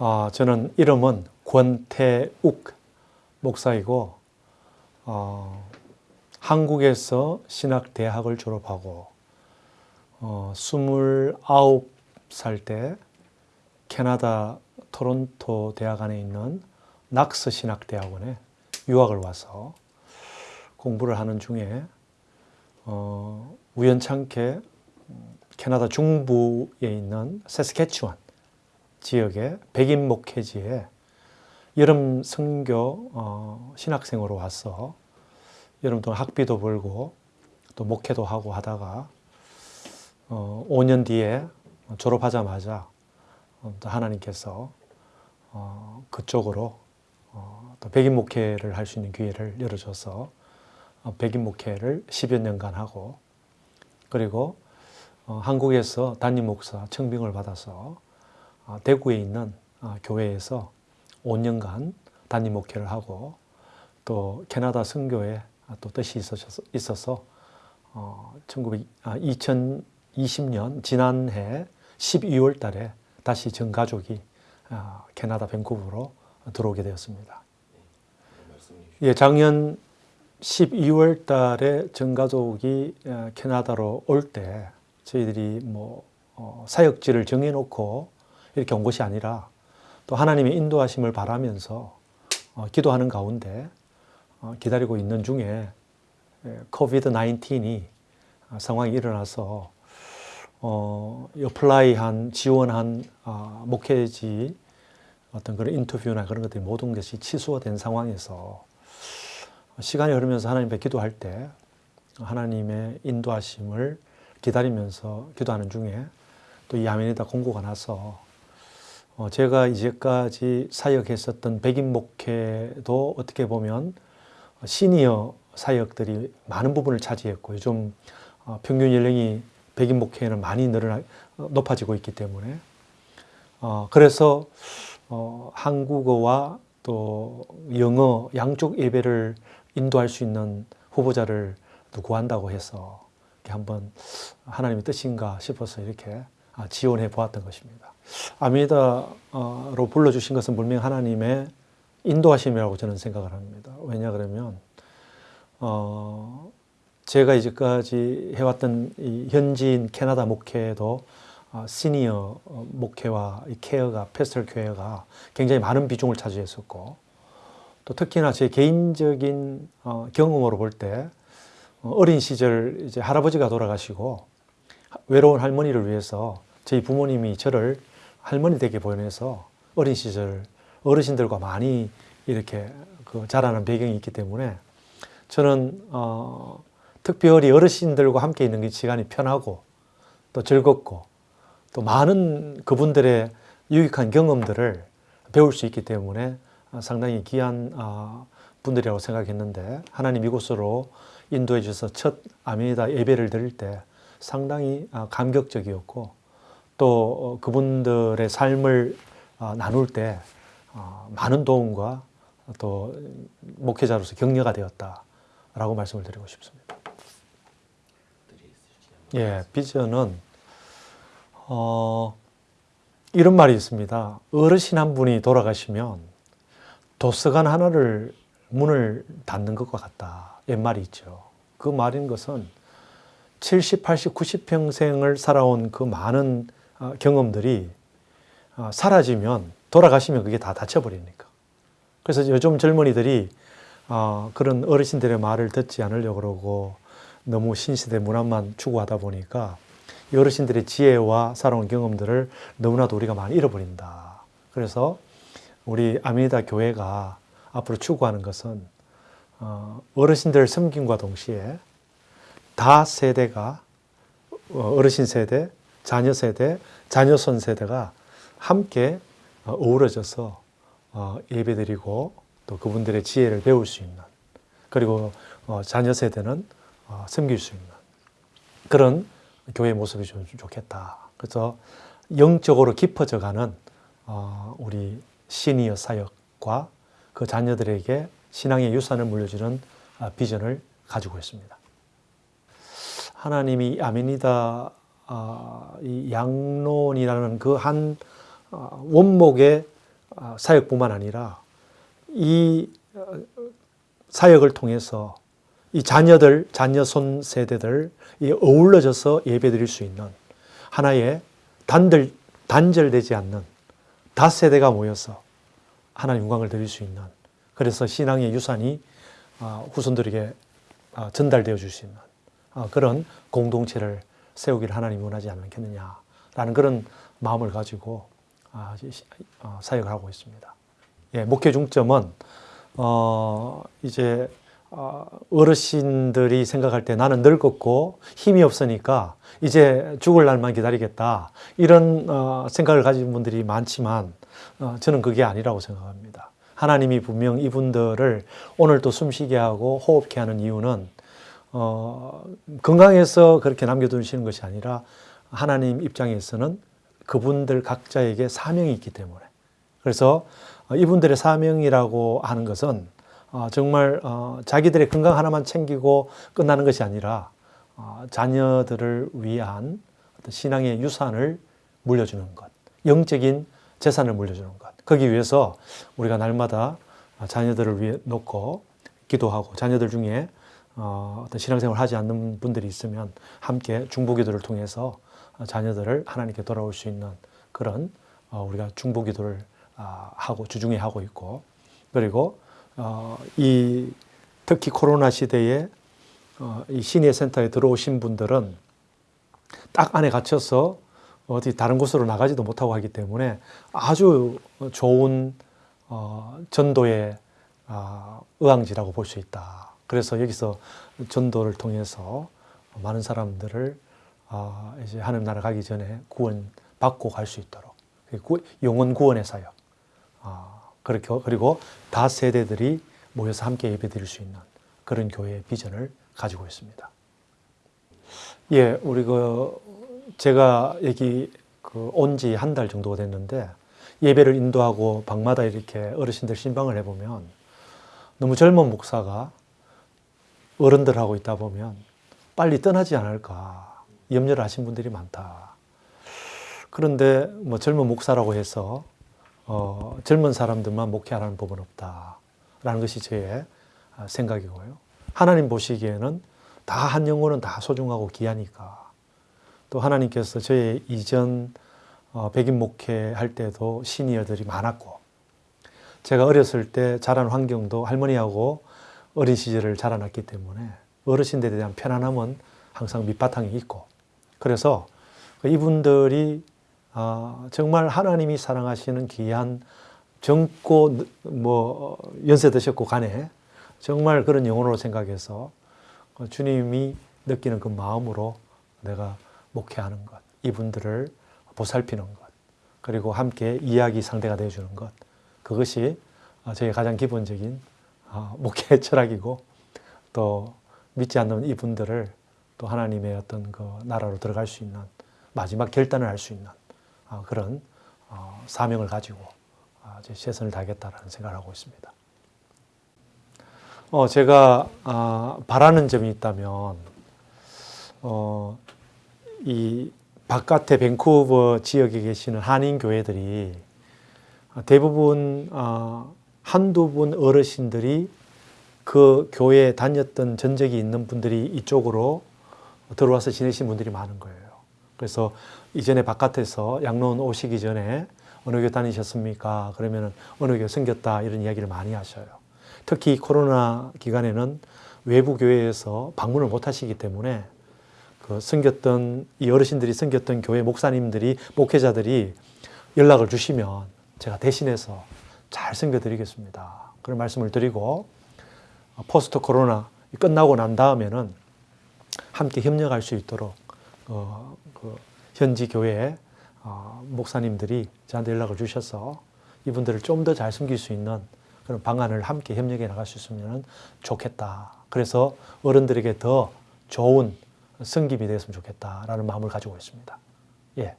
어, 저는 이름은 권태욱 목사이고 어, 한국에서 신학대학을 졸업하고 어, 29살 때 캐나다 토론토 대학 안에 있는 낙스 신학대학원에 유학을 와서 공부를 하는 중에 어, 우연찮게 캐나다 중부에 있는 세스케츄안 지역의 백인 목회지에 여름 선교 어, 신학생으로 와서 여름 동안 학비도 벌고 또 목회도 하고 하다가 어, 5년 뒤에 졸업하자마자 어, 또 하나님께서 어, 그쪽으로 어, 또 백인 목회를 할 수 있는 기회를 열어줘서 어, 백인 목회를 10여 년간 하고 그리고 어, 한국에서 담임 목사 청빙을 받아서 어, 대구에 있는 어, 교회에서 5년간 담임 목회를 하고 또 캐나다 선교에 또 뜻이 있어서, 있어서 어, 1900, 아, 2020년 지난해 12월 달에 다시 전 가족이 아, 캐나다 밴쿠버로 들어오게 되었습니다. 예, 작년 12월 달에 전 가족이 아, 캐나다로 올 때 저희들이 뭐 어, 사역지를 정해놓고 이렇게 온 것이 아니라 또 하나님의 인도하심을 바라면서 어, 기도하는 가운데 어, 기다리고 있는 중에 COVID 19이 상황이 일어나서 어, apply한 지원한 어, 목회지 어떤 그런 인터뷰나 그런 것들이 모든 것이 취소된 상황에서 시간이 흐르면서 하나님 앞에 기도할 때 하나님의 인도하심을 기다리면서 기도하는 중에 또 이 아멘이다 공고가 나서 어, 제가 이제까지 사역했었던 백인 목회도 어떻게 보면 시니어 사역들이 많은 부분을 차지했고 요즘 어, 평균 연령이 백인 목회는 많이 늘어나 높아지고 있기 때문에 어, 그래서 한국어와 또 영어 양쪽 예배를 인도할 수 있는 후보자를 구한다고 해서 한번 하나님의 뜻인가 싶어서 이렇게 아, 지원해 보았던 것입니다. 아미다로 불러주신 것은 분명 하나님의 인도하심이라고 저는 생각을 합니다. 왜냐 그러면 어, 제가 이제까지 해왔던 현지인 캐나다 목회도 어, 시니어 목회와 케어가 페스털 교회가 굉장히 많은 비중을 차지했었고 또 특히나 제 개인적인 어, 경험으로 볼 때 어린 시절 이제 할아버지가 돌아가시고 외로운 할머니를 위해서 저희 부모님이 저를 할머니 되게 보내서 어린 시절 어르신들과 많이 이렇게 그 자라는 배경이 있기 때문에 저는 어, 특별히 어르신들과 함께 있는 게 시간이 편하고 또 즐겁고 또 많은 그분들의 유익한 경험들을 배울 수 있기 때문에 상당히 귀한 어, 분들이라고 생각했는데 하나님 이곳으로 인도해 주셔서 첫 아메이다 예배를 드릴 때 상당히 어, 감격적이었고 또 어, 그분들의 삶을 어, 나눌 때 어, 많은 도움과 또 목회자로서 격려가 되었다라고 말씀을 드리고 싶습니다. 예, 비전은 어, 이런 말이 있습니다. 어르신 한 분이 돌아가시면 도서관 하나를 문을 닫는 것과 같다. 옛말이 있죠. 그 말인 것은 70, 80, 90평생을 살아온 그 많은 어, 경험들이 어, 사라지면 돌아가시면 그게 다 닫혀버리니까. 그래서 요즘 젊은이들이 어, 그런 어르신들의 말을 듣지 않으려고 그러고 너무 신시대 문화만 추구하다 보니까 어르신들의 지혜와 살아온 경험들을 너무나도 우리가 많이 잃어버린다. 그래서 우리 아미다 교회가 앞으로 추구하는 것은 어르신들 섬김과 동시에 다 세대가 어르신 세대, 자녀 세대, 자녀손 세대가 함께 어, 어우러져서 어, 예배드리고 또 그분들의 지혜를 배울 수 있는 그리고 어, 자녀 세대는 섬길 수 있는 그런 교회 모습이 좀 좋겠다. 그래서 영적으로 깊어져가는 우리 시니어 사역과 그 자녀들에게 신앙의 유산을 물려주는 비전을 가지고 있습니다. 하나님이 아멘이다 이 양론이라는 그 한 원목의 아, 사역뿐만 아니라 이 어, 사역을 통해서 이 자녀들, 자녀손 세대들 이 어울러져서 예배드릴 수 있는 하나의 단들, 단절되지 않는 다세대가 모여서 하나님 영광을 드릴 수 있는 그래서 신앙의 유산이 아, 후손들에게 아, 전달되어 줄 수 있는 아, 그런 공동체를 세우기를 하나님이 원하지 않겠느냐라는 그런 마음을 가지고 어, 사역을 하고 있습니다. 예, 목회 중점은 어, 이제 어, 어르신들이 생각할 때 나는 늙었고 힘이 없으니까 이제 죽을 날만 기다리겠다 이런 어, 생각을 가진 분들이 많지만 어, 저는 그게 아니라고 생각합니다. 하나님이 분명 이분들을 오늘 또 숨쉬게 하고 호흡케 하는 이유는 어, 건강해서 그렇게 남겨두시는 것이 아니라 하나님 입장에서는 그분들 각자에게 사명이 있기 때문에 그래서 이분들의 사명이라고 하는 것은 어, 정말 어, 자기들의 건강 하나만 챙기고 끝나는 것이 아니라 어, 자녀들을 위한 신앙의 유산을 물려주는 것, 영적인 재산을 물려주는 것. 거기 위해서 우리가 날마다 자녀들을 위해 놓고 기도하고 자녀들 중에 어 떤 신앙생활을 하지 않는 분들이 있으면 함께 중보기도를 통해서 자녀들을 하나님께 돌아올 수 있는 그런 우리가 중보기도를 아, 하고 주중에 하고 있고 그리고 어, 이 특히 코로나 시대에 어, 이 시니어 센터에 들어오신 분들은 딱 안에 갇혀서 어디 다른 곳으로 나가지도 못하고 하기 때문에 아주 좋은 어, 전도의 어, 의왕지라고 볼 수 있다. 그래서 여기서 전도를 통해서 많은 사람들을 어, 이제 하늘 나라 가기 전에 구원 받고 갈 수 있도록 영원 구원의 사역. 어, 그렇게 그리고 다 세대들이 모여서 함께 예배드릴 수 있는 그런 교회의 비전을 가지고 있습니다. 예, 우리 그 제가 여기 그 온 지 한 달 정도가 됐는데 예배를 인도하고 방마다 이렇게 어르신들 신방을 해보면 너무 젊은 목사가 어른들하고 있다 보면 빨리 떠나지 않을까 염려를 하신 분들이 많다. 그런데 뭐 젊은 목사라고 해서 어, 젊은 사람들만 목회하라는 법은 없다라는 것이 제 아, 생각이고요. 하나님 보시기에는 다 한 영혼은 다 소중하고 귀하니까 또 하나님께서 저의 이전 어, 백인 목회할 때도 시니어들이 많았고 제가 어렸을 때 자란 환경도 할머니하고 어린 시절을 자라났기 때문에 어르신들에 대한 편안함은 항상 밑바탕에 있고 그래서 이분들이 아, 정말 하나님이 사랑하시는 귀한 젊고 뭐 연세 드셨고 간에 정말 그런 영혼으로 생각해서 그 주님이 느끼는 그 마음으로 내가 목회하는 것, 이분들을 보살피는 것, 그리고 함께 이야기 상대가 되어주는 것, 그것이 저의 가장 기본적인 아, 목회 철학이고 또 믿지 않는 이분들을 또 하나님의 어떤 그 나라로 들어갈 수 있는 마지막 결단을 할 수 있는 어, 그런 어, 사명을 가지고 어, 최선을 다하겠다라는 생각을 하고 있습니다. 어, 제가 아, 바라는 점이 있다면 어, 이 바깥의 밴쿠버 지역에 계시는 한인 교회들이 대부분 어, 한두 분 어르신들이 그 교회에 다녔던 전적이 있는 분들이 이쪽으로 들어와서 지내신 분들이 많은 거예요. 그래서 이전에 바깥에서 양로원 오시기 전에 어느 교회 다니셨습니까? 그러면 어느 교회 생겼다 이런 이야기를 많이 하셔요. 특히 코로나 기간에는 외부 교회에서 방문을 못 하시기 때문에 그 생겼던 이 어르신들이 생겼던 교회 목사님들이 목회자들이 연락을 주시면 제가 대신해서 잘 섬겨드리겠습니다. 그런 말씀을 드리고 포스트 코로나 끝나고 난 다음에는 함께 협력할 수 있도록 어, 그 현지 교회 어, 목사님들이 저한테 연락을 주셔서 이분들을 좀 더잘 섬길 수 있는 그런 방안을 함께 협력해 나갈 수 있으면 좋겠다. 그래서 어른들에게 더 좋은 성김이 되었으면 좋겠다라는 마음을 가지고 있습니다. 예.